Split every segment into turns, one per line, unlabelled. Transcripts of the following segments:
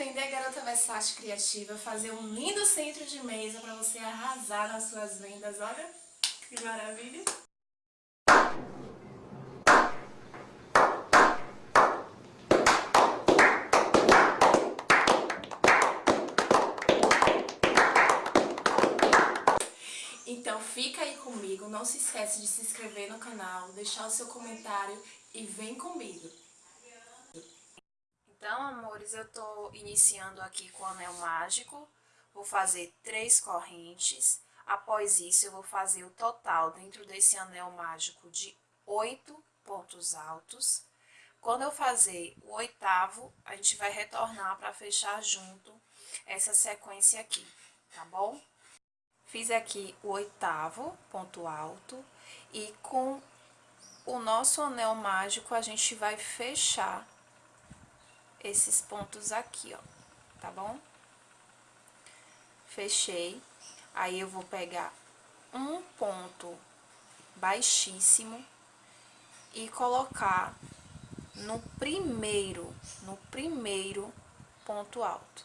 aprender, garota versátil criativa, fazer um lindo centro de mesa para você arrasar nas suas vendas. Olha que maravilha! Então fica aí comigo, não se esquece de se inscrever no canal, deixar o seu comentário e vem comigo.
Então, amores, eu tô iniciando aqui com o anel mágico. Vou fazer três correntes. Após isso, eu vou fazer o total dentro desse anel mágico de oito pontos altos. Quando eu fazer o oitavo, a gente vai retornar para fechar junto essa sequência aqui, tá bom? Fiz aqui o oitavo ponto alto e com o nosso anel mágico a gente vai fechar esses pontos aqui, ó, tá bom? Fechei. Aí, eu vou pegar um ponto baixíssimo e colocar no primeiro, no primeiro ponto alto.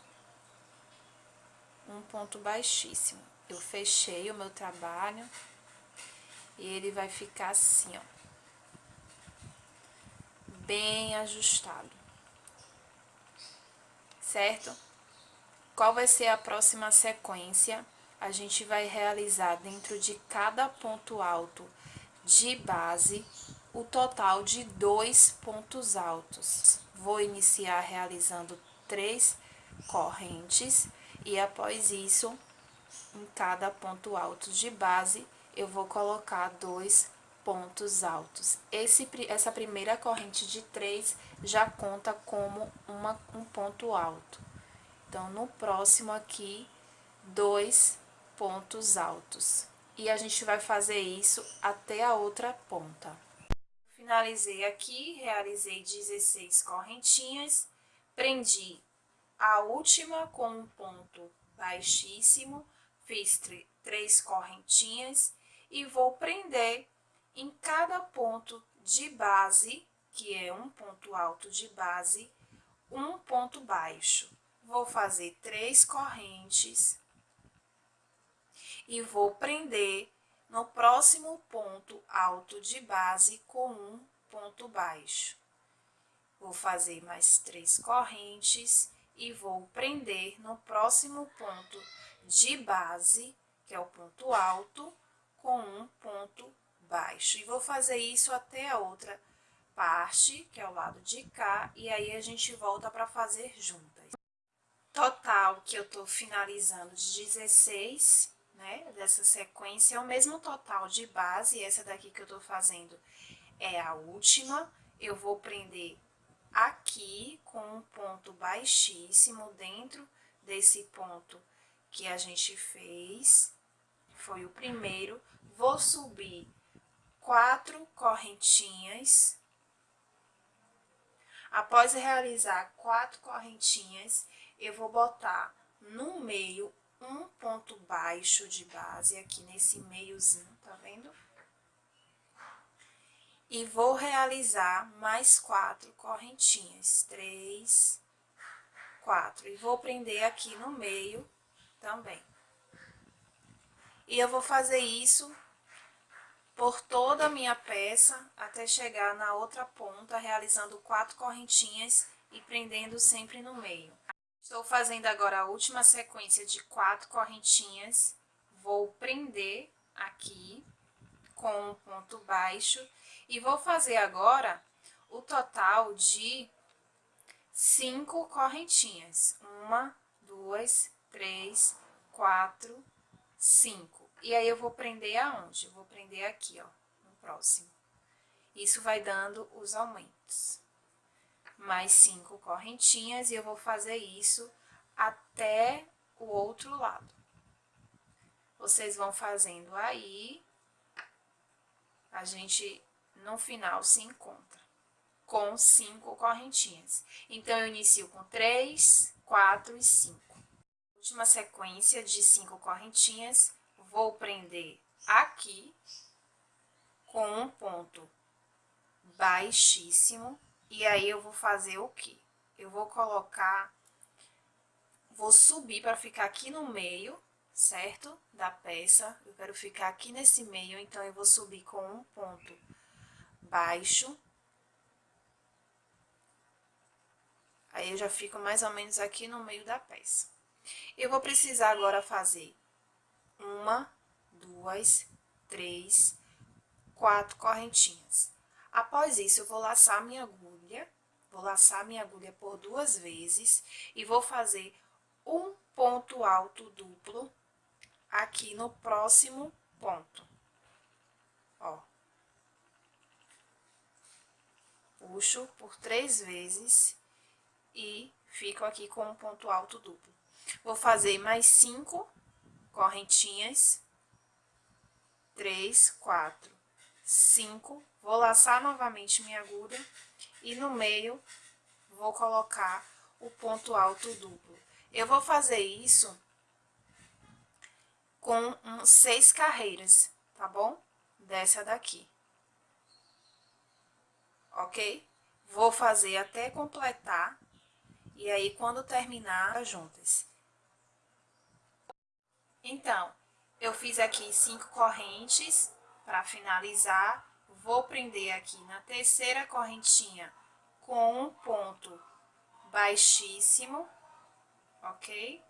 Um ponto baixíssimo. Eu fechei o meu trabalho e ele vai ficar assim, ó. Bem ajustado certo? Qual vai ser a próxima sequência? A gente vai realizar dentro de cada ponto alto de base o total de dois pontos altos. Vou iniciar realizando três correntes e após isso, em cada ponto alto de base, eu vou colocar dois pontos altos. Esse, essa primeira corrente de três já conta como uma, um ponto alto. Então, no próximo aqui, dois pontos altos. E a gente vai fazer isso até a outra ponta. Finalizei aqui, realizei 16 correntinhas, prendi a última com um ponto baixíssimo, fiz três correntinhas e vou prender em cada ponto de base, que é um ponto alto de base, um ponto baixo. Vou fazer três correntes e vou prender no próximo ponto alto de base com um ponto baixo. Vou fazer mais três correntes e vou prender no próximo ponto de base, que é o ponto alto, com um ponto baixo. E vou fazer isso até a outra parte, que é o lado de cá, e aí a gente volta para fazer juntas. Total que eu tô finalizando de 16, né, dessa sequência, é o mesmo total de base, essa daqui que eu tô fazendo é a última. Eu vou prender aqui com um ponto baixíssimo dentro desse ponto que a gente fez, foi o primeiro. Vou subir quatro correntinhas. Após realizar quatro correntinhas, eu vou botar no meio um ponto baixo de base, aqui nesse meiozinho, tá vendo? E vou realizar mais quatro correntinhas, três, quatro. E vou prender aqui no meio também. E eu vou fazer isso por toda a minha peça até chegar na outra ponta, realizando quatro correntinhas e prendendo sempre no meio. Estou fazendo agora a última sequência de quatro correntinhas, vou prender aqui com um ponto baixo e vou fazer agora o total de cinco correntinhas. Uma, duas, três, quatro, cinco. E aí, eu vou prender aonde? Eu vou prender aqui, ó, no próximo. Isso vai dando os aumentos. Mais cinco correntinhas e eu vou fazer isso até o outro lado. Vocês vão fazendo aí, a gente no final se encontra com cinco correntinhas. Então, eu inicio com três, quatro e cinco. Última sequência de cinco correntinhas, vou prender aqui com um ponto baixíssimo e aí eu vou fazer o que? Eu vou colocar vou subir para ficar aqui no meio, certo? Da peça. Eu quero ficar aqui nesse meio, então eu vou subir com um ponto baixo. Aí, eu já fico mais ou menos aqui no meio da peça. Eu vou precisar agora fazer uma, duas, três, quatro correntinhas. Após isso, eu vou laçar minha agulha, vou laçar minha agulha por duas vezes e vou fazer um ponto alto duplo aqui no próximo ponto. Ó. Puxo por três vezes e fico aqui com um ponto alto duplo. Vou fazer mais cinco correntinhas. Três, quatro, cinco. Vou laçar novamente minha agulha e no meio vou colocar o ponto alto duplo. Eu vou fazer isso com seis carreiras, tá bom? Dessa daqui. Ok? Vou fazer até completar. E aí, quando terminar, juntas. Então, eu fiz aqui cinco correntes para finalizar. Vou prender aqui na terceira correntinha com um ponto baixíssimo, ok?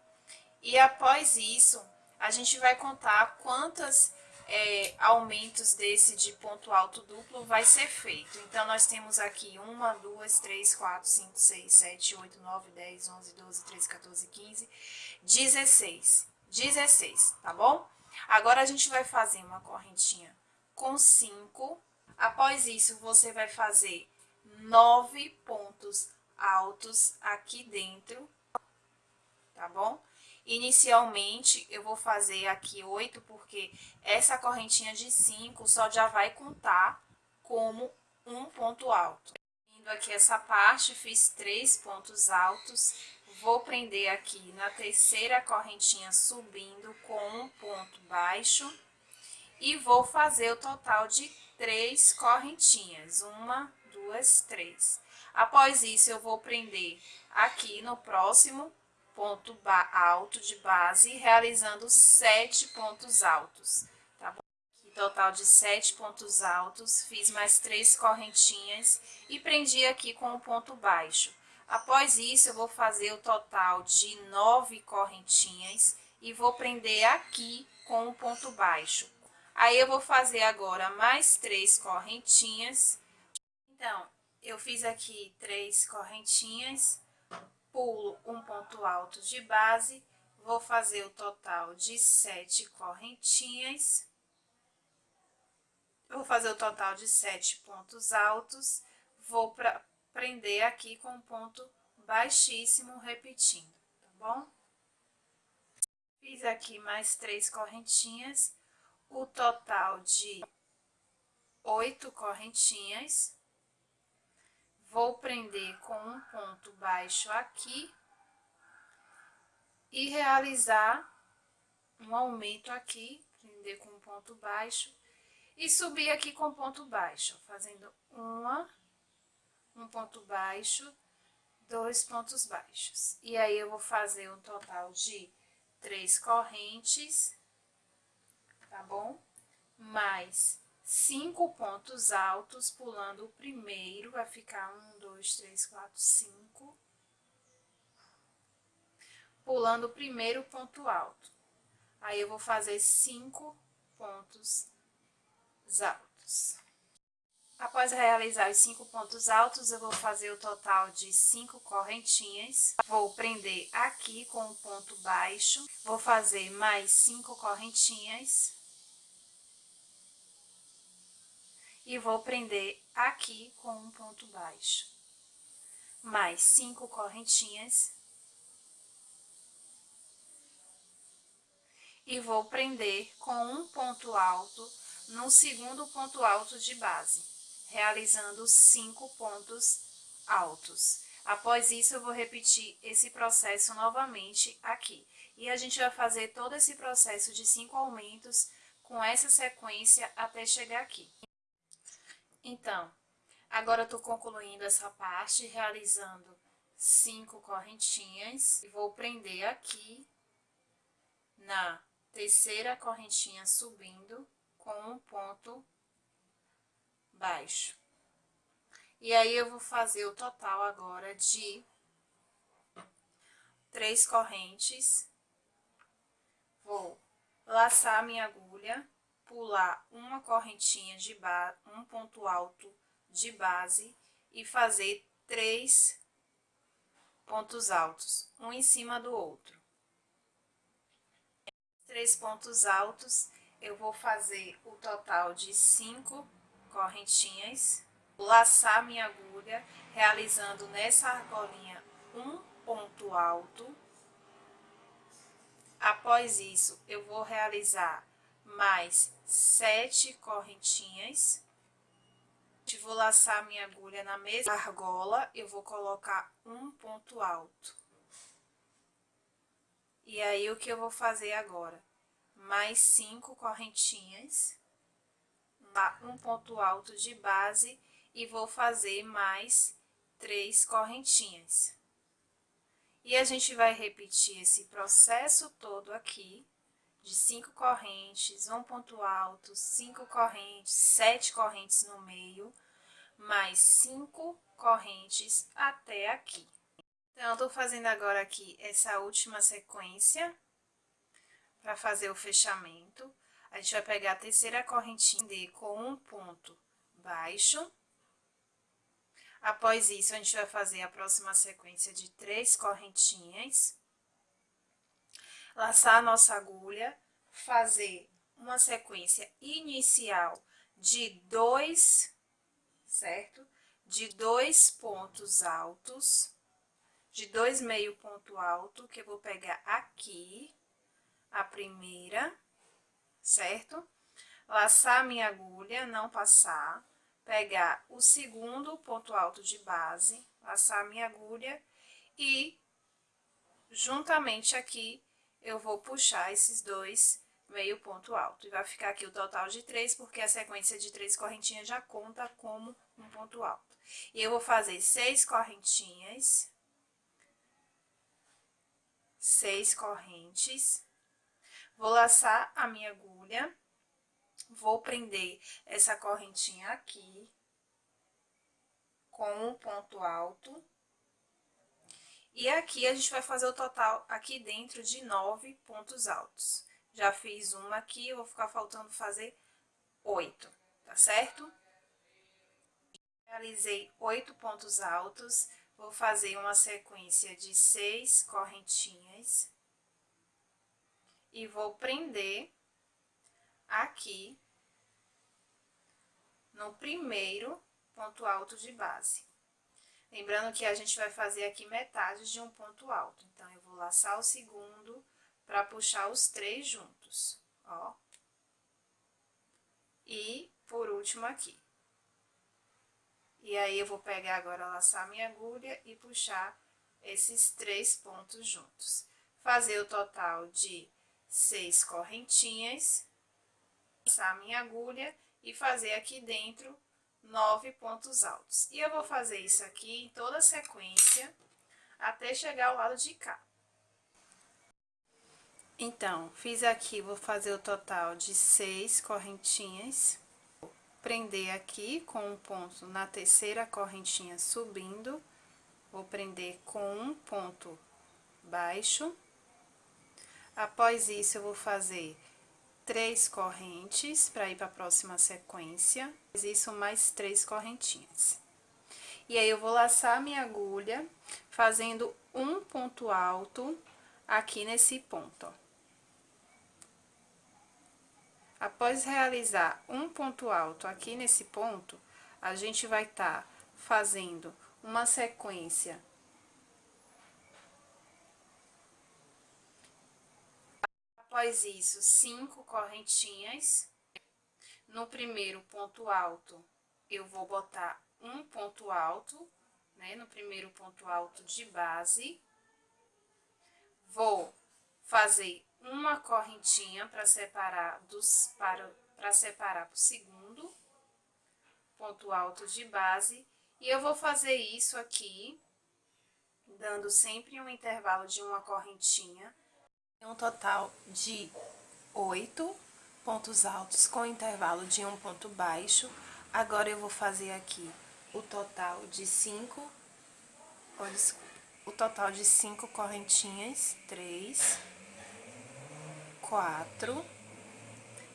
E após isso, a gente vai contar quantas é, aumentos desse de ponto alto duplo vai ser feito. Então, nós temos aqui 1, 2, 3, 4, 5, 6, 7, 8, 9, 10, 11, 12, 13, 14, 15, 16. 16, tá bom? Agora, a gente vai fazer uma correntinha com 5. Após isso, você vai fazer 9 pontos altos aqui dentro, tá bom? Inicialmente, eu vou fazer aqui 8, porque essa correntinha de 5 só já vai contar como um ponto alto. Aqui essa parte, fiz três pontos altos, vou prender aqui na terceira correntinha subindo com um ponto baixo e vou fazer o total de três correntinhas, uma, duas, três. Após isso, eu vou prender aqui no próximo ponto alto de base, realizando sete pontos altos, total de sete pontos altos, fiz mais três correntinhas e prendi aqui com um ponto baixo. Após isso, eu vou fazer o total de nove correntinhas e vou prender aqui com um ponto baixo. Aí, eu vou fazer agora mais três correntinhas. Então, eu fiz aqui três correntinhas pulo um ponto alto de base, vou fazer o total de sete correntinhas, vou fazer o total de sete pontos altos, vou pra, prender aqui com um ponto baixíssimo, repetindo, tá bom? Fiz aqui mais três correntinhas, o total de oito correntinhas, Vou prender com um ponto baixo aqui e realizar um aumento aqui, prender com um ponto baixo e subir aqui com ponto baixo, fazendo uma, um ponto baixo, dois pontos baixos. E aí, eu vou fazer um total de três correntes, tá bom? Mais cinco pontos altos, pulando o primeiro, vai ficar um, dois, três, quatro, cinco. Pulando o primeiro ponto alto. Aí, eu vou fazer cinco pontos altos. Após realizar os cinco pontos altos, eu vou fazer o total de cinco correntinhas. Vou prender aqui com um ponto baixo. Vou fazer mais cinco correntinhas. e vou prender aqui com um ponto baixo. Mais cinco correntinhas. E vou prender com um ponto alto no segundo ponto alto de base, realizando cinco pontos altos. Após isso, eu vou repetir esse processo novamente aqui. E a gente vai fazer todo esse processo de cinco aumentos com essa sequência até chegar aqui. Então, agora eu tô concluindo essa parte, realizando cinco correntinhas e vou prender aqui na terceira correntinha subindo com um ponto baixo. E aí, eu vou fazer o total agora de três correntes. Vou laçar minha agulha, pular uma correntinha de base, um ponto alto de base e fazer três pontos altos, um em cima do outro. Três pontos altos, eu vou fazer o total de cinco correntinhas, laçar minha agulha, realizando nessa argolinha um ponto alto. Após isso, eu vou realizar mais sete correntinhas. Vou laçar minha agulha na mesma argola, eu vou colocar um ponto alto. E aí, o que eu vou fazer agora? Mais cinco correntinhas, um ponto alto de base e vou fazer mais três correntinhas. E a gente vai repetir esse processo todo aqui, de cinco correntes, um ponto alto, cinco correntes, sete correntes no meio, mais cinco correntes até aqui. Então, eu tô fazendo agora aqui essa última sequência para fazer o fechamento. A gente vai pegar a terceira correntinha com um ponto baixo. Após isso, a gente vai fazer a próxima sequência de três correntinhas. Laçar a nossa agulha, fazer uma sequência inicial de dois, certo? De dois pontos altos, de dois meio ponto alto, que eu vou pegar aqui, a primeira, certo? Laçar minha agulha, não passar, pegar o segundo ponto alto de base, laçar minha agulha e juntamente aqui eu vou puxar esses dois meio ponto alto. E vai ficar aqui o total de três, porque a sequência de três correntinhas já conta como um ponto alto. E eu vou fazer seis correntinhas, seis correntes, vou laçar a minha agulha Vou prender essa correntinha aqui, com um ponto alto. E aqui a gente vai fazer o total aqui dentro de nove pontos altos. Já fiz uma aqui, vou ficar faltando fazer oito, tá certo? Realizei oito pontos altos, vou fazer uma sequência de seis correntinhas. E vou prender aqui no primeiro ponto alto de base. Lembrando que a gente vai fazer aqui metade de um ponto alto. Então, eu vou laçar o segundo para puxar os três juntos, ó. E, por último, aqui. E aí, eu vou pegar agora, laçar minha agulha e puxar esses três pontos juntos. Fazer o total de seis correntinhas passar minha agulha e fazer aqui dentro nove pontos altos. E eu vou fazer isso aqui em toda a sequência, até chegar ao lado de cá. Então, fiz aqui, vou fazer o total de seis correntinhas. Prender aqui com um ponto na terceira correntinha subindo. Vou prender com um ponto baixo. Após isso, eu vou fazer três correntes para ir para a próxima sequência. Isso mais três correntinhas. E aí, eu vou laçar minha agulha, fazendo um ponto alto aqui nesse ponto, ó. Após realizar um ponto alto aqui nesse ponto, a gente vai estar tá fazendo uma sequência Após isso, cinco correntinhas. No primeiro ponto alto, eu vou botar um ponto alto, né? No primeiro ponto alto de base. Vou fazer uma correntinha para separar dos para para separar para o segundo ponto alto de base e eu vou fazer isso aqui dando sempre um intervalo de uma correntinha, um total de oito pontos altos com intervalo de um ponto baixo. Agora, eu vou fazer aqui o total de cinco, o total de cinco correntinhas, três, quatro,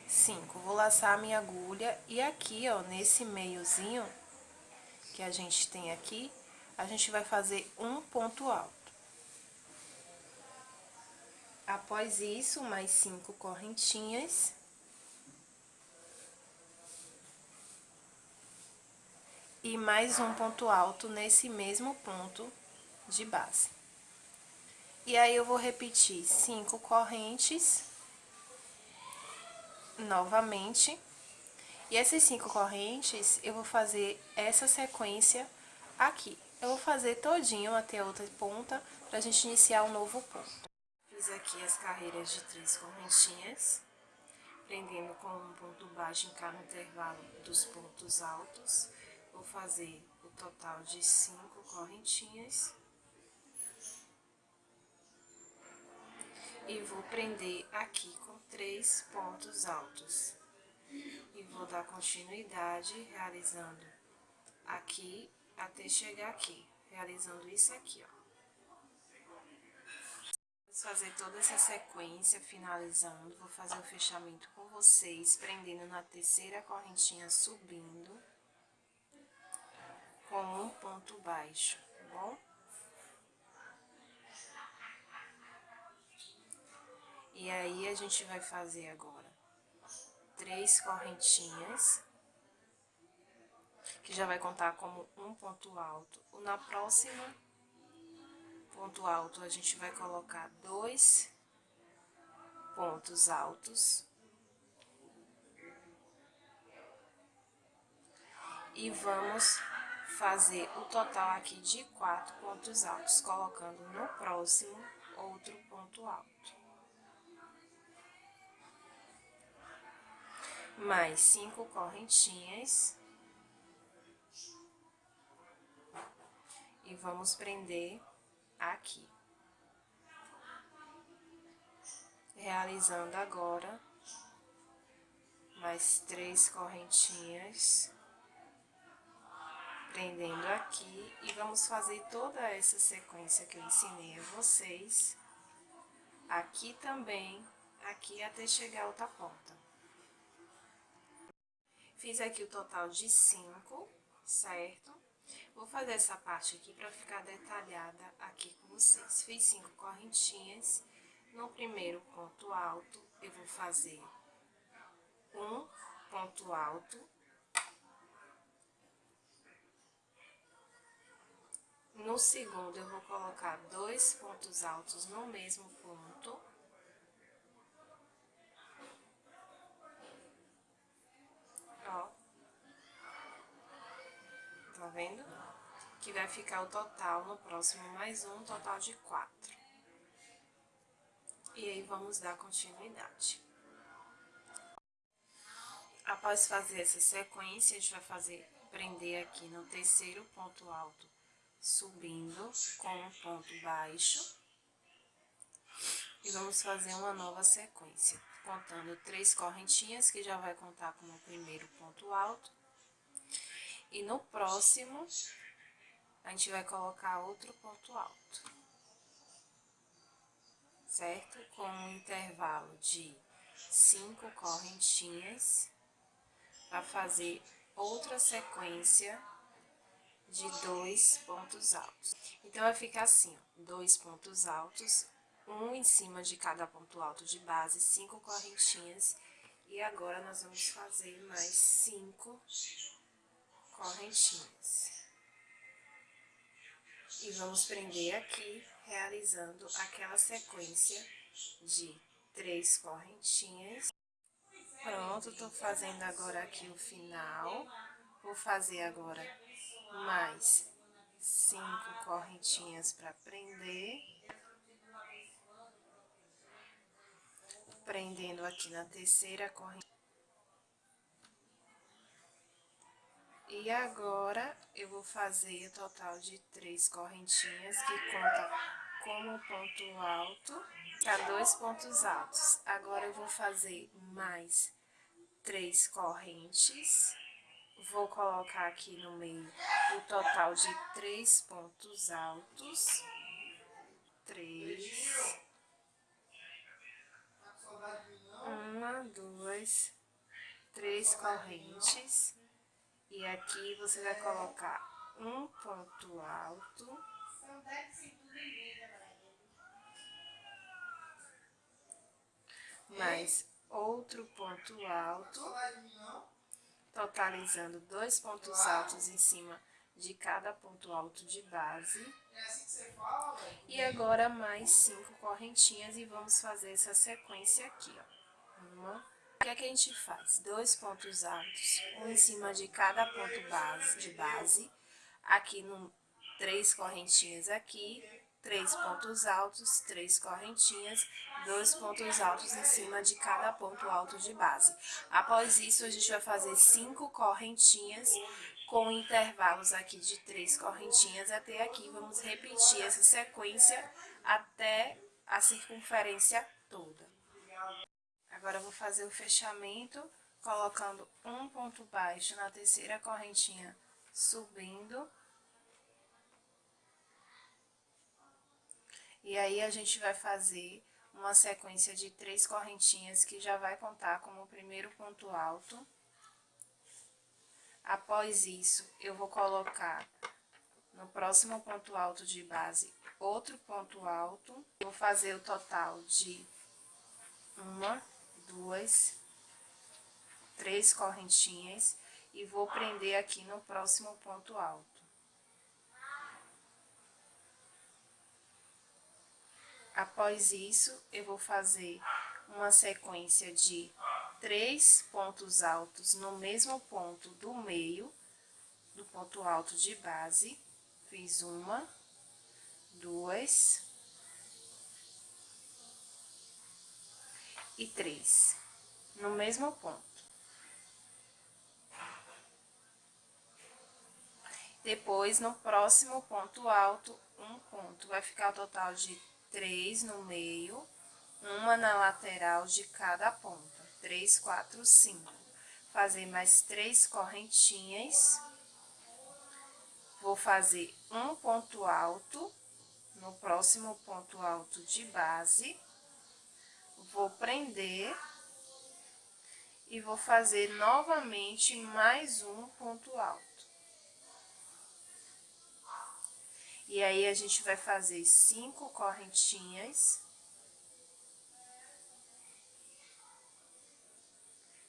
cinco. Vou laçar a minha agulha e aqui, ó, nesse meiozinho que a gente tem aqui, a gente vai fazer um ponto alto. Após isso, mais cinco correntinhas. E mais um ponto alto nesse mesmo ponto de base. E aí, eu vou repetir cinco correntes novamente. E essas cinco correntes, eu vou fazer essa sequência aqui. Eu vou fazer todinho até a outra ponta, pra gente iniciar um novo ponto. Fiz aqui as carreiras de três correntinhas, prendendo com um ponto baixo em cada intervalo dos pontos altos. Vou fazer o total de cinco correntinhas. E vou prender aqui com três pontos altos. E vou dar continuidade realizando aqui até chegar aqui, realizando isso aqui, ó. Fazer toda essa sequência, finalizando, vou fazer o fechamento com vocês, prendendo na terceira correntinha, subindo, com um ponto baixo, tá bom? E aí, a gente vai fazer agora três correntinhas, que já vai contar como um ponto alto. Na próxima ponto alto, a gente vai colocar dois pontos altos. E vamos fazer o total aqui de quatro pontos altos, colocando no próximo outro ponto alto. mais cinco correntinhas. E vamos prender aqui. Realizando agora mais três correntinhas. Prendendo aqui e vamos fazer toda essa sequência que eu ensinei a vocês. Aqui também, aqui até chegar a outra ponta. Fiz aqui o total de cinco, certo? Vou fazer essa parte aqui para ficar detalhada aqui com vocês. Fiz cinco correntinhas. No primeiro ponto alto, eu vou fazer um ponto alto. No segundo, eu vou colocar dois pontos altos no mesmo ponto. Vendo? Que vai ficar o total no próximo mais um, total de quatro. E aí, vamos dar continuidade. Após fazer essa sequência, a gente vai fazer, prender aqui no terceiro ponto alto, subindo com um ponto baixo. E vamos fazer uma nova sequência, contando três correntinhas, que já vai contar como o primeiro ponto alto e no próximo, a gente vai colocar outro ponto alto. Certo? Com um intervalo de cinco correntinhas, para fazer outra sequência de dois pontos altos. Então, vai ficar assim, ó, dois pontos altos, um em cima de cada ponto alto de base, cinco correntinhas, e agora nós vamos fazer mais cinco correntinhas. E vamos prender aqui, realizando aquela sequência de três correntinhas. Pronto, tô fazendo agora aqui o final. Vou fazer agora mais cinco correntinhas para prender. Prendendo aqui na terceira corrente. E agora, eu vou fazer o total de três correntinhas, que conta como ponto alto, para dois pontos altos. Agora, eu vou fazer mais três correntes, vou colocar aqui no meio o total de três pontos altos, três, uma, duas, três correntes, e aqui você vai colocar um ponto alto. Mais outro ponto alto, totalizando dois pontos altos em cima de cada ponto alto de base. E agora mais cinco correntinhas e vamos fazer essa sequência aqui, ó. Uma, o que é que a gente faz? Dois pontos altos, um em cima de cada ponto base, de base, aqui no, três correntinhas aqui, três pontos altos, três correntinhas, dois pontos altos em cima de cada ponto alto de base. Após isso, a gente vai fazer cinco correntinhas com intervalos aqui de três correntinhas até aqui. Vamos repetir essa sequência até a circunferência toda. Vou fazer o fechamento, colocando um ponto baixo na terceira correntinha, subindo. E aí, a gente vai fazer uma sequência de três correntinhas que já vai contar como o primeiro ponto alto. Após isso, eu vou colocar no próximo ponto alto de base outro ponto alto. Vou fazer o total de uma, duas, três correntinhas e vou prender aqui no próximo ponto alto. Após isso, eu vou fazer uma sequência de três pontos altos no mesmo ponto do meio, do ponto alto de base. Fiz uma, duas, e três, no mesmo ponto. Depois, no próximo ponto alto, um ponto. Vai ficar o total de três no meio, uma na lateral de cada ponta. Três, quatro, cinco. Fazer mais três correntinhas. Vou fazer um ponto alto no próximo ponto alto de base vou prender e vou fazer novamente mais um ponto alto. E aí, a gente vai fazer cinco correntinhas.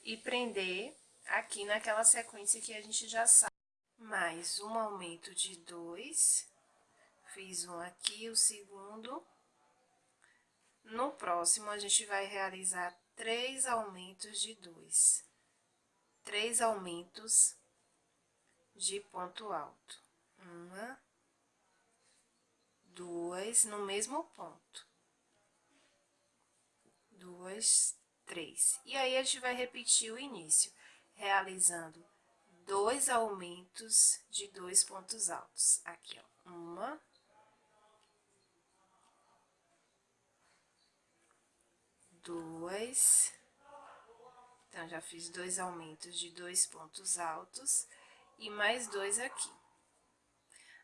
E prender aqui naquela sequência que a gente já sabe. Mais um aumento de dois. Fiz um aqui, o segundo. No próximo, a gente vai realizar três aumentos de dois. Três aumentos de ponto alto. Uma, duas, no mesmo ponto. Duas, três. E aí, a gente vai repetir o início, realizando dois aumentos de dois pontos altos. Aqui, ó. Uma, dois. Então, já fiz dois aumentos de dois pontos altos e mais dois aqui.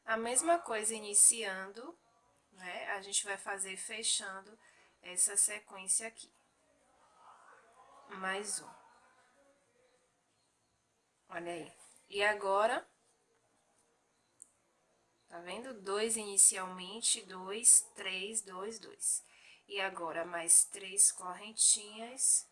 A mesma coisa iniciando, né? A gente vai fazer fechando essa sequência aqui. Mais um. Olha aí. E agora, tá vendo? Dois inicialmente, dois, três, dois, dois. E agora, mais três correntinhas.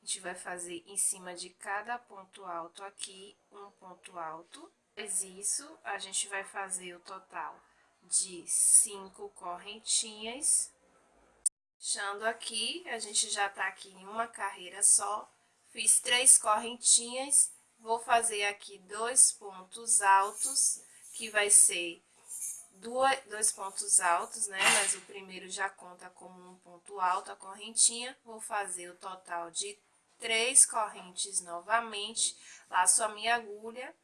A gente vai fazer em cima de cada ponto alto aqui, um ponto alto. Depois isso, a gente vai fazer o total de cinco correntinhas. Fechando aqui, a gente já tá aqui em uma carreira só. Fiz três correntinhas, vou fazer aqui dois pontos altos, que vai ser dois pontos altos, né? Mas o primeiro já conta como um ponto alto, a correntinha. Vou fazer o total de três correntes novamente, laço a minha agulha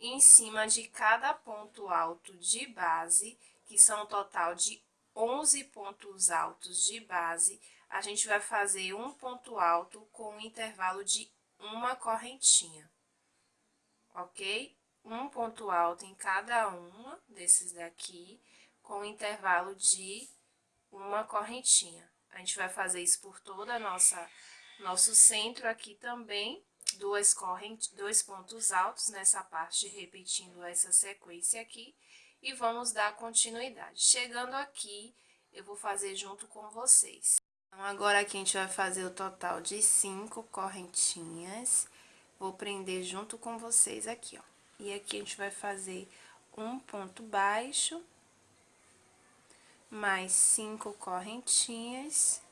em cima de cada ponto alto de base, que são um total de 11 pontos altos de base, a gente vai fazer um ponto alto com um intervalo de uma correntinha, ok? Um ponto alto em cada uma desses daqui, com um intervalo de uma correntinha. A gente vai fazer isso por toda a nossa, nosso centro aqui também, duas correntes, dois pontos altos nessa parte, repetindo essa sequência aqui, e vamos dar continuidade. Chegando aqui, eu vou fazer junto com vocês. Então, agora aqui a gente vai fazer o total de cinco correntinhas, vou prender junto com vocês aqui, ó. E aqui a gente vai fazer um ponto baixo, mais cinco correntinhas.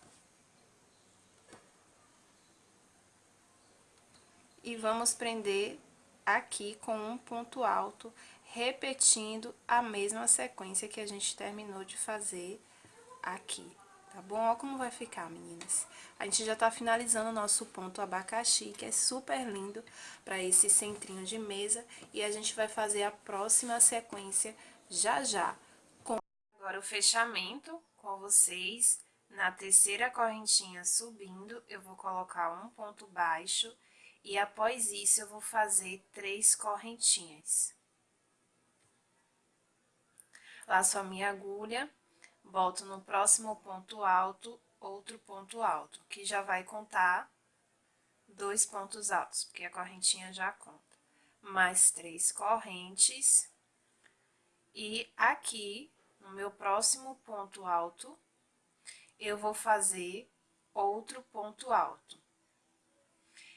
E vamos prender aqui com um ponto alto, repetindo a mesma sequência que a gente terminou de fazer aqui, tá bom? Olha como vai ficar, meninas. A gente já tá finalizando o nosso ponto abacaxi, que é super lindo para esse centrinho de mesa. E a gente vai fazer a próxima sequência já já. Agora, o fechamento com vocês, na terceira correntinha subindo, eu vou colocar um ponto baixo e após isso eu vou fazer três correntinhas. Laço a minha agulha, boto no próximo ponto alto, outro ponto alto, que já vai contar dois pontos altos, porque a correntinha já conta. Mais três correntes. E aqui no meu próximo ponto alto, eu vou fazer outro ponto alto.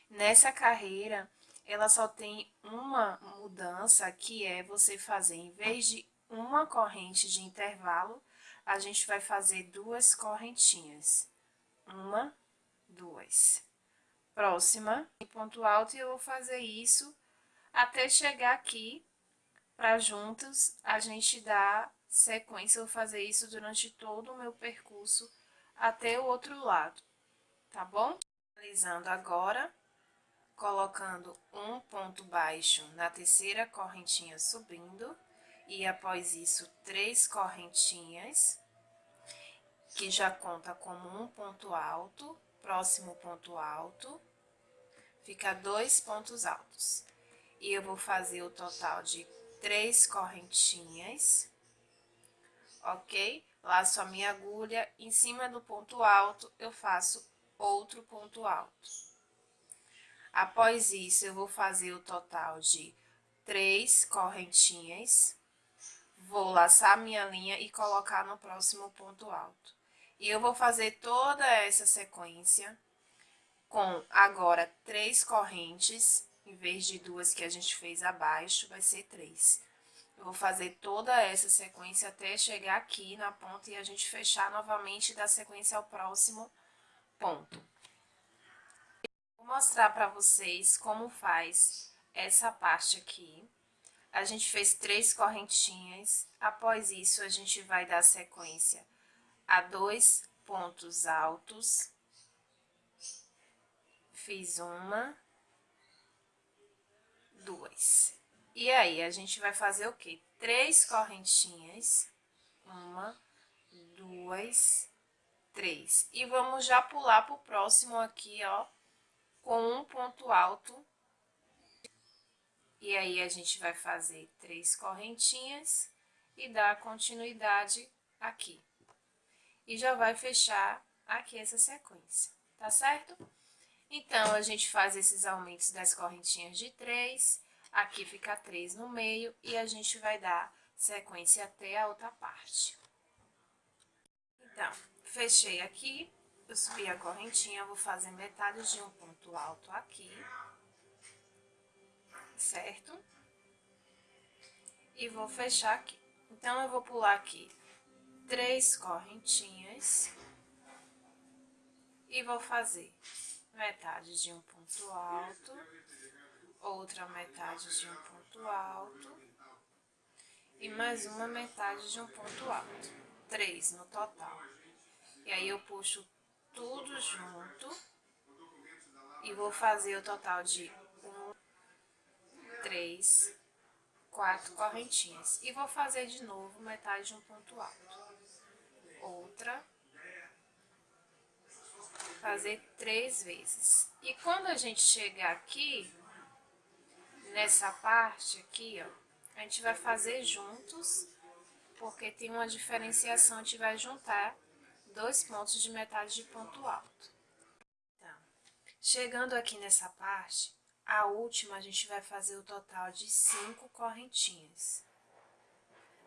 Nessa carreira, ela só tem uma mudança, que é você fazer, em vez de uma corrente de intervalo, a gente vai fazer duas correntinhas. Uma, duas. Próxima, ponto alto, e eu vou fazer isso até chegar aqui, para juntos a gente dar sequência, eu vou fazer isso durante todo o meu percurso até o outro lado, tá bom? Finalizando agora, colocando um ponto baixo na terceira correntinha subindo, e após isso, três correntinhas, que já conta como um ponto alto, próximo ponto alto, fica dois pontos altos. E eu vou fazer o total de três correntinhas ok? Laço a minha agulha, em cima do ponto alto, eu faço outro ponto alto. Após isso, eu vou fazer o total de três correntinhas, vou laçar minha linha e colocar no próximo ponto alto. E eu vou fazer toda essa sequência com agora três correntes, em vez de duas que a gente fez abaixo, vai ser três. Eu vou fazer toda essa sequência até chegar aqui na ponta e a gente fechar novamente da sequência ao próximo ponto. Vou mostrar para vocês como faz essa parte aqui. A gente fez três correntinhas, após isso a gente vai dar sequência a dois pontos altos. Fiz uma, duas. E aí, a gente vai fazer o quê? Três correntinhas. Uma, duas, três. E vamos já pular pro próximo aqui, ó, com um ponto alto. E aí, a gente vai fazer três correntinhas e dar continuidade aqui. E já vai fechar aqui essa sequência, tá certo? Então, a gente faz esses aumentos das correntinhas de três Aqui fica três no meio e a gente vai dar sequência até a outra parte. Então, fechei aqui, eu subi a correntinha, vou fazer metade de um ponto alto aqui, certo? E vou fechar aqui. Então, eu vou pular aqui três correntinhas e vou fazer metade de um ponto alto outra metade de um ponto alto e mais uma metade de um ponto alto, três no total. E aí, eu puxo tudo junto E vou fazer o total de três, quatro correntinhas. E vou fazer de novo metade de um ponto alto. Outra. Fazer três vezes. E quando a gente chegar aqui, nessa parte aqui, ó, a gente vai fazer juntos, porque tem uma diferenciação, a gente vai juntar dois pontos de metade de ponto alto. Então, chegando aqui nessa parte, a última a gente vai fazer o total de cinco correntinhas,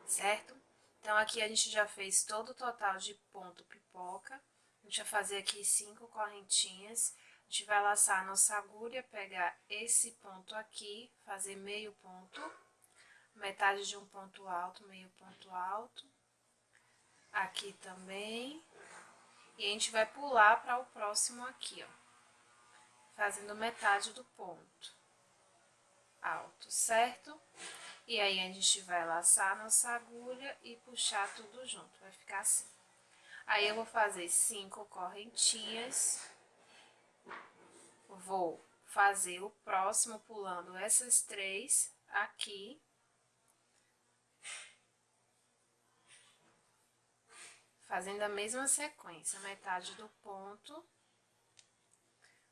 certo? Então, aqui a gente já fez todo o total de ponto pipoca, a gente vai fazer aqui cinco correntinhas, a gente vai laçar a nossa agulha, pegar esse ponto aqui, fazer meio ponto, metade de um ponto alto, meio ponto alto, aqui também, e a gente vai pular para o próximo aqui, ó, fazendo metade do ponto. Alto, certo? E aí, a gente vai laçar a nossa agulha e puxar tudo junto, vai ficar assim. Aí, eu vou fazer cinco correntinhas, vou fazer o próximo pulando essas três aqui, fazendo a mesma sequência, metade do ponto,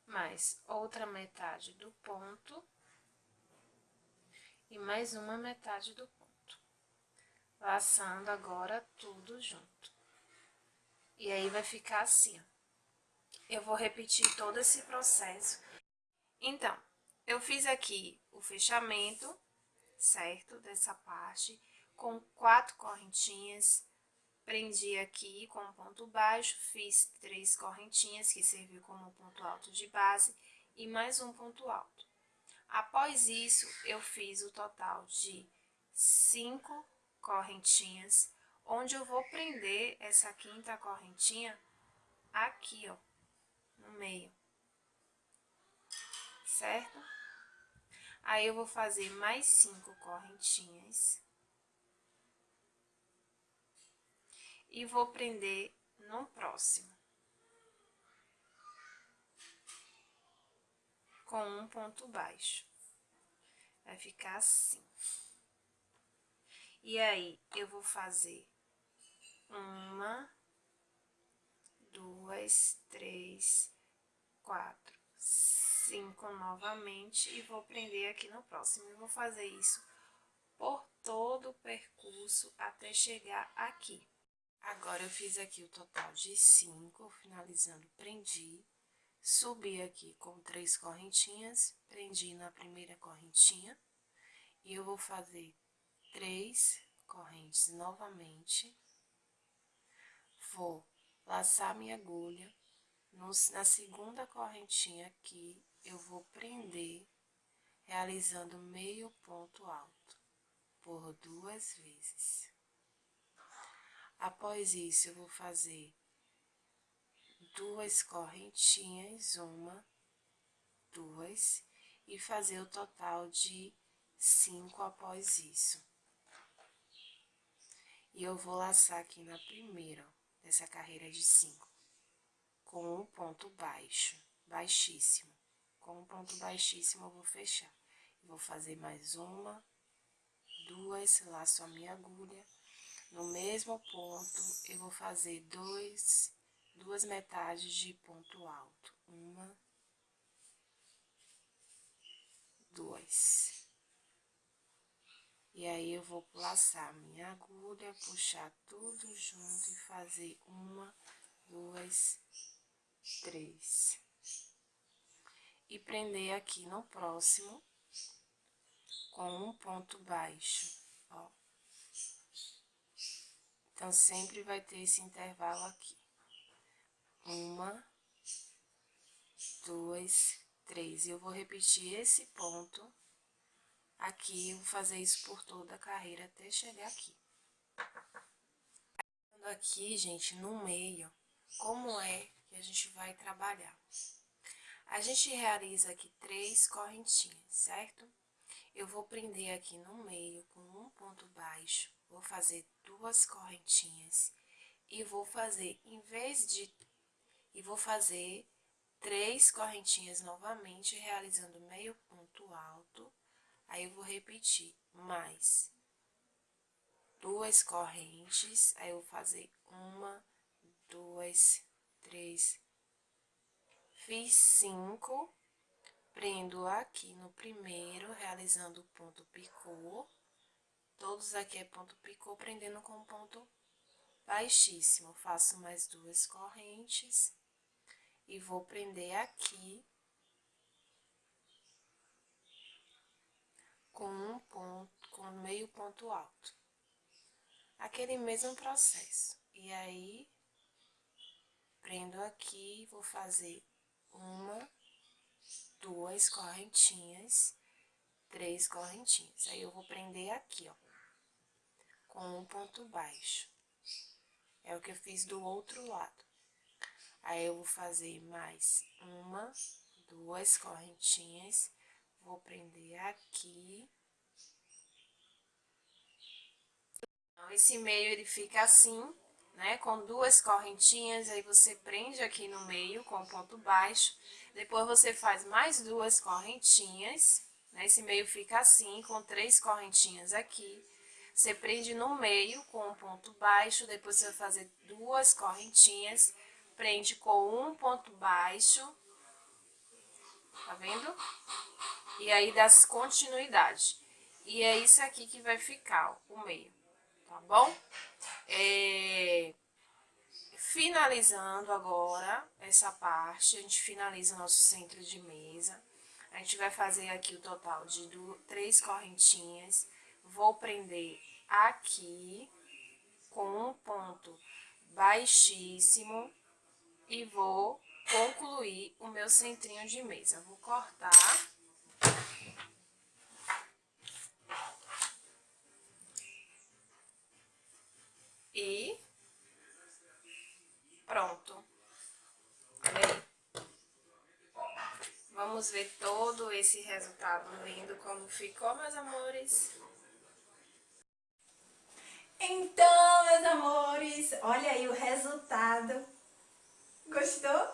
mais outra metade do ponto, e mais uma metade do ponto. Laçando agora tudo junto. E aí, vai ficar assim, ó. Eu vou repetir todo esse processo. Então, eu fiz aqui o fechamento, certo? Dessa parte, com quatro correntinhas Prendi aqui com um ponto baixo, fiz três correntinhas, que serviu como ponto alto de base, e mais um ponto alto. Após isso, eu fiz o total de cinco correntinhas, onde eu vou prender essa quinta correntinha aqui, ó, no meio, certo? Aí, eu vou fazer mais cinco correntinhas. E vou prender no próximo. Com um ponto baixo. Vai ficar assim. E aí, eu vou fazer uma, duas, três, quatro, cinco novamente e vou prender aqui no próximo. Eu vou fazer isso por todo o percurso até chegar aqui. Agora, eu fiz aqui o total de cinco, finalizando, prendi, subi aqui com três correntinhas, prendi na primeira correntinha, e eu vou fazer três correntes novamente, vou laçar minha agulha, na segunda correntinha aqui, eu vou prender, realizando meio ponto alto, por duas vezes. Após isso, eu vou fazer duas correntinhas, uma, duas, e fazer o total de cinco após isso. E eu vou laçar aqui na primeira, dessa carreira de cinco, com um ponto baixo, baixíssimo. Com um ponto baixíssimo, eu vou fechar. vou fazer mais uma, duas, laço a minha agulha no mesmo ponto, eu vou fazer dois, duas metades de ponto alto. Uma, duas. E aí, eu vou laçar minha agulha, puxar tudo junto e fazer uma, duas, três. E prender aqui no próximo com um ponto baixo, ó. Então, sempre vai ter esse intervalo aqui. Uma, duas, três. E eu vou repetir esse ponto aqui, eu vou fazer isso por toda a carreira até chegar aqui. Aqui, gente, no meio, como é que a gente vai trabalhar? A gente realiza aqui três correntinhas, certo? Eu vou prender aqui no meio com um ponto baixo, vou fazer duas correntinhas e vou fazer, em vez de, e vou fazer três correntinhas novamente, realizando meio ponto alto. Aí, eu vou repetir mais duas correntes, aí eu vou fazer uma, duas, três, fiz cinco, prendo aqui no primeiro, realizando o ponto picô, todos aqui é ponto picô, prendendo com ponto baixíssimo, faço mais duas correntes, e vou prender aqui, com um ponto, com meio ponto alto. Aquele mesmo processo. E aí, prendo aqui, vou fazer uma, duas correntinhas, três correntinhas. Aí, eu vou prender aqui, ó, com um ponto baixo. É o que eu fiz do outro lado. Aí, eu vou fazer mais uma, duas correntinhas, vou prender aqui. Então, esse meio, ele fica assim, né? Com duas correntinhas, aí você prende aqui no meio com ponto baixo. Depois, você faz mais duas correntinhas, né? Esse meio fica assim, com três correntinhas aqui. Você prende no meio com um ponto baixo, depois você vai fazer duas correntinhas, prende com um ponto baixo, tá vendo? E aí dá continuidade. E é isso aqui que vai ficar, ó, o meio tá bom? É, finalizando agora essa parte, a gente finaliza o nosso centro de mesa. A gente vai fazer aqui o total de três correntinhas. Vou prender aqui com um ponto baixíssimo e vou concluir o meu centrinho de mesa. Vou cortar E pronto. Vamos ver todo esse resultado lindo como ficou, meus amores.
Então, meus amores, olha aí o resultado. Gostou?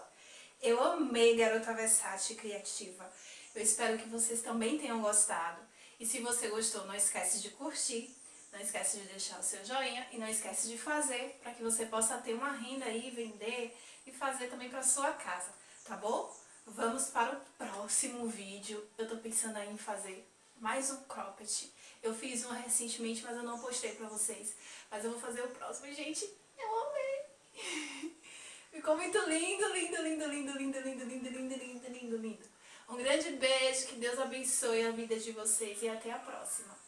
Eu amei Garota Versátil Criativa. Eu espero que vocês também tenham gostado. E se você gostou, não esquece de curtir não esquece de deixar o seu joinha e não esquece de fazer para que você possa ter uma renda aí, vender e fazer também para sua casa, tá bom? Vamos para o próximo vídeo. Eu tô pensando aí em fazer mais um cropped. Eu fiz um recentemente, mas eu não postei pra vocês. Mas eu vou fazer o próximo. Gente, eu amei! Ficou muito lindo, lindo, lindo, lindo, lindo, lindo, lindo, lindo, lindo, lindo, lindo. Um grande beijo, que Deus abençoe a vida de vocês e até a próxima.